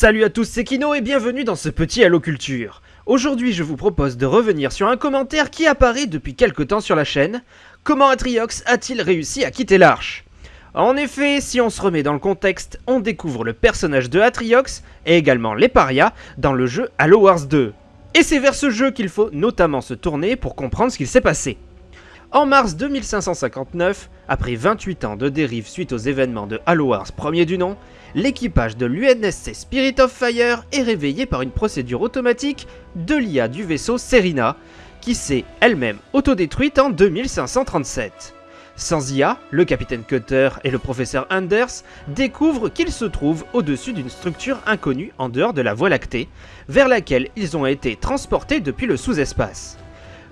Salut à tous, c'est Kino et bienvenue dans ce petit Halo Culture. Aujourd'hui, je vous propose de revenir sur un commentaire qui apparaît depuis quelque temps sur la chaîne. Comment Atriox a-t-il réussi à quitter l'Arche? En effet, si on se remet dans le contexte, on découvre le personnage de Atriox et également les parias dans le jeu Halo Wars 2. Et c'est vers ce jeu qu'il faut notamment se tourner pour comprendre ce qu'il s'est passé. En mars 2559, après 28 ans de dérive suite aux événements de Halo Wars premier du nom, l'équipage de l'UNSC Spirit of Fire est réveillé par une procédure automatique de l'IA du vaisseau Serena, qui s'est elle-même autodétruite en 2537. Sans IA, le capitaine Cutter et le professeur Anders découvrent qu'ils se trouvent au-dessus d'une structure inconnue en dehors de la Voie lactée, vers laquelle ils ont été transportés depuis le sous-espace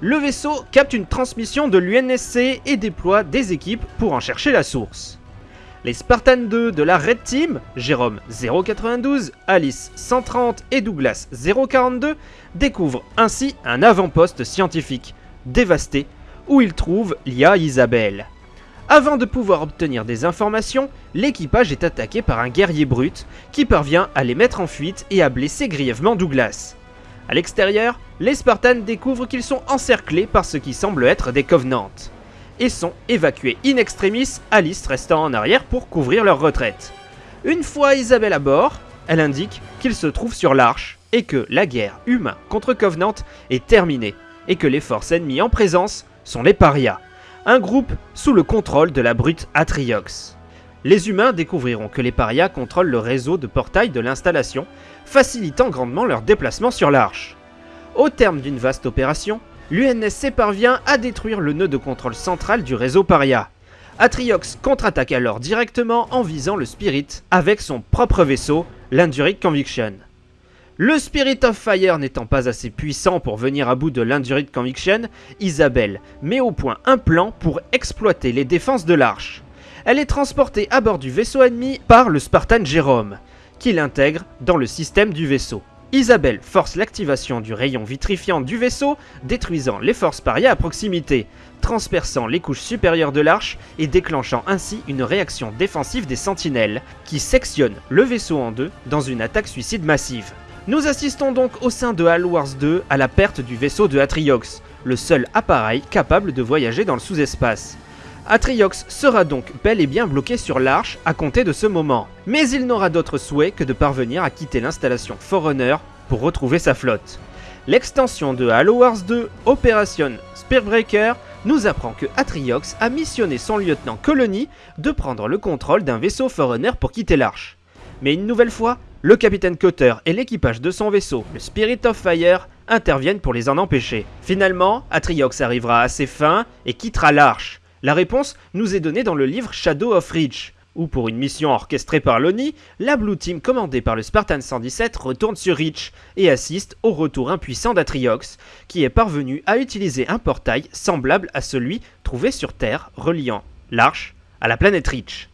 le vaisseau capte une transmission de l'UNSC et déploie des équipes pour en chercher la source. Les Spartans 2 de la Red Team, Jérôme 092, Alice 130 et Douglas 042, découvrent ainsi un avant-poste scientifique dévasté où ils trouvent l'IA Isabelle. Avant de pouvoir obtenir des informations, l'équipage est attaqué par un guerrier brut qui parvient à les mettre en fuite et à blesser grièvement Douglas. A l'extérieur, les Spartans découvrent qu'ils sont encerclés par ce qui semble être des Covenants, et sont évacués in extremis, Alice restant en arrière pour couvrir leur retraite. Une fois Isabelle à bord, elle indique qu'ils se trouvent sur l'Arche, et que la guerre humain contre Covenant est terminée, et que les forces ennemies en présence sont les parias, un groupe sous le contrôle de la brute Atriox. Les humains découvriront que les parias contrôlent le réseau de portails de l'installation, facilitant grandement leur déplacement sur l'Arche. Au terme d'une vaste opération, l'UNSC parvient à détruire le nœud de contrôle central du réseau paria. Atriox contre-attaque alors directement en visant le Spirit avec son propre vaisseau, l'Induric Conviction. Le Spirit of Fire n'étant pas assez puissant pour venir à bout de l'Induric Conviction, Isabelle met au point un plan pour exploiter les défenses de l'Arche elle est transportée à bord du vaisseau ennemi par le Spartan Jérôme, qui l'intègre dans le système du vaisseau. Isabelle force l'activation du rayon vitrifiant du vaisseau, détruisant les forces parias à proximité, transperçant les couches supérieures de l'arche et déclenchant ainsi une réaction défensive des sentinelles, qui sectionne le vaisseau en deux dans une attaque suicide massive. Nous assistons donc au sein de Halo Wars 2 à la perte du vaisseau de Atriox, le seul appareil capable de voyager dans le sous-espace. Atriox sera donc bel et bien bloqué sur l'Arche à compter de ce moment. Mais il n'aura d'autre souhait que de parvenir à quitter l'installation Forerunner pour retrouver sa flotte. L'extension de Halo Wars 2, Operation Spearbreaker, nous apprend que Atriox a missionné son lieutenant Colony de prendre le contrôle d'un vaisseau Forerunner pour quitter l'Arche. Mais une nouvelle fois, le capitaine Cutter et l'équipage de son vaisseau, le Spirit of Fire, interviennent pour les en empêcher. Finalement, Atriox arrivera à ses fins et quittera l'Arche. La réponse nous est donnée dans le livre Shadow of Reach, où pour une mission orchestrée par l'ONI, la Blue Team commandée par le Spartan 117 retourne sur Reach et assiste au retour impuissant d'Atriox, qui est parvenu à utiliser un portail semblable à celui trouvé sur Terre reliant l'Arche à la planète Reach.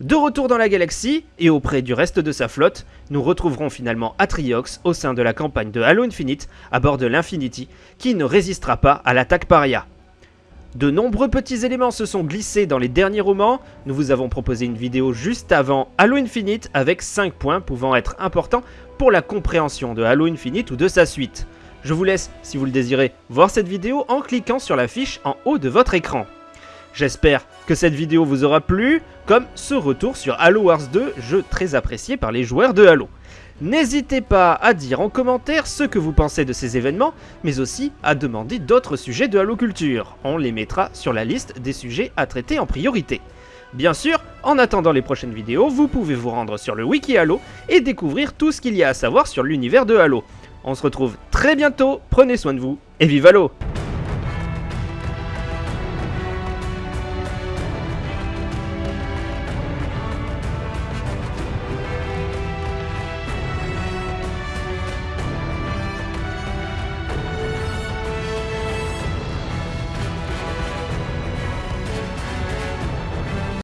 De retour dans la galaxie, et auprès du reste de sa flotte, nous retrouverons finalement Atriox au sein de la campagne de Halo Infinite à bord de l'Infinity, qui ne résistera pas à l'attaque paria. De nombreux petits éléments se sont glissés dans les derniers romans. Nous vous avons proposé une vidéo juste avant Halo Infinite avec 5 points pouvant être importants pour la compréhension de Halo Infinite ou de sa suite. Je vous laisse, si vous le désirez, voir cette vidéo en cliquant sur la fiche en haut de votre écran. J'espère que cette vidéo vous aura plu, comme ce retour sur Halo Wars 2, jeu très apprécié par les joueurs de Halo. N'hésitez pas à dire en commentaire ce que vous pensez de ces événements, mais aussi à demander d'autres sujets de Halo Culture. On les mettra sur la liste des sujets à traiter en priorité. Bien sûr, en attendant les prochaines vidéos, vous pouvez vous rendre sur le wiki Halo et découvrir tout ce qu'il y a à savoir sur l'univers de Halo. On se retrouve très bientôt, prenez soin de vous, et vive Halo